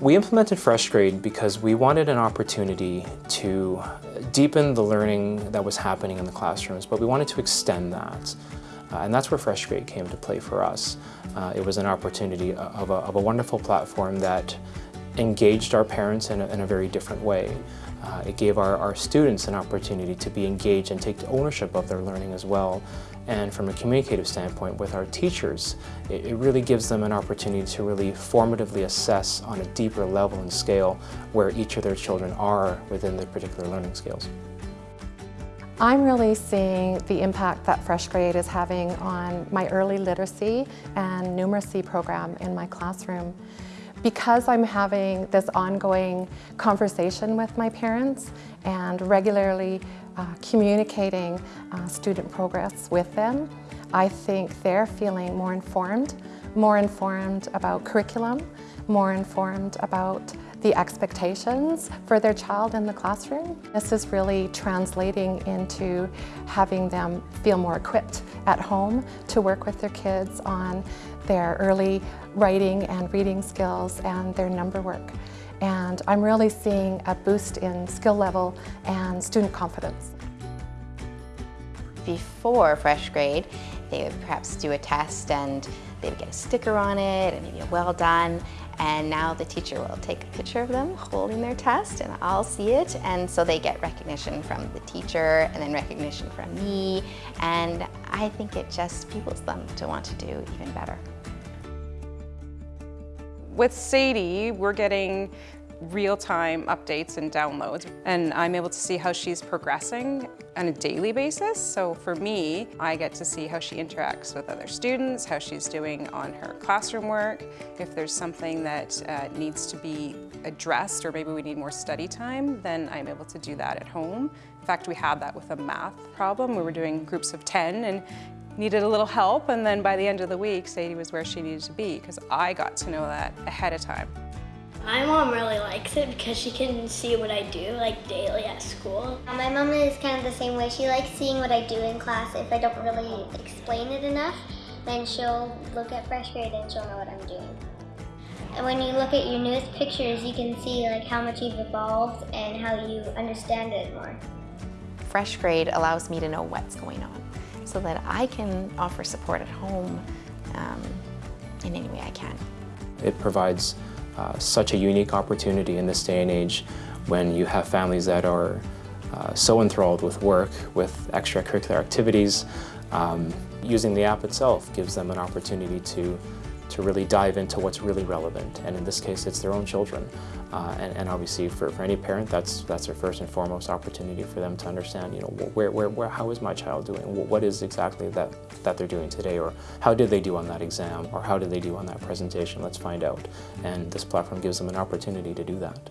We implemented FreshGrade because we wanted an opportunity to deepen the learning that was happening in the classrooms, but we wanted to extend that. Uh, and that's where FreshGrade came to play for us. Uh, it was an opportunity of a, of a, wonderful platform that engaged our parents in a, in a very different way. Uh, it gave our, our students an opportunity to be engaged and take ownership of their learning as well. And from a communicative standpoint with our teachers, it, it, really gives them an opportunity to really formatively assess on a deeper level and scale where each of their children are within their particular learning skills. I'm really seeing the impact that FreshGrade is having on my early literacy and numeracy program in my classroom. Because I'm having this ongoing conversation with my parents and regularly uh, communicating uh, student progress with them, I think they're feeling more informed, more informed about curriculum, more informed about the expectations for their child in the classroom. This is really translating into having them feel more equipped at home to work with their kids on their early writing and reading skills and their number work. And I'm really seeing a boost in skill level and student confidence. Before FreshGrade, they would perhaps do a test and they would get a sticker on it and maybe a well done. And now the teacher will take a picture of them holding their test and I'll see it. And so they get recognition from the teacher and then recognition from me. And I think it just fuels them to want to do even better. With Sadie, we're getting real-time updates and downloads. And I'm able to see how she's progressing on a daily basis. So for me, I get to see how she interacts with other students, how she's doing on her classroom work, if there's something that uh, needs to be addressed or maybe we need more study time, then I'm able to do that at home. In fact, we had that with a math problem. We were doing groups of 10 and needed a little help and then by the end of the week, Sadie was where she needed to be because I got to know that ahead of time. My mom really likes it because she can see what I do like daily at school. My mom is kind of the same way. She likes seeing what I do in class. If I don't really explain it enough, then she'll look at FreshGrade and she'll know what I'm doing. And when you look at your newest pictures, you can see like how much you've evolved and how you understand it more. FreshGrade allows me to know what's going on so that I can offer support at home um, in any way I can. It provides uh, such a unique opportunity in this day and age when you have families that are uh, so enthralled with work, with extracurricular activities. Um, using the app itself gives them an opportunity to to really dive into what's really relevant. And in this case, it's their own children. Uh, and, and, obviously for, for any parent, that's, that's their first and foremost opportunity for them to understand, you know, where, where, where, how is my child doing? What is exactly that, that they're doing today? Or how did they do on that exam? Or how did they do on that presentation? Let's find out. And this platform gives them an opportunity to do that.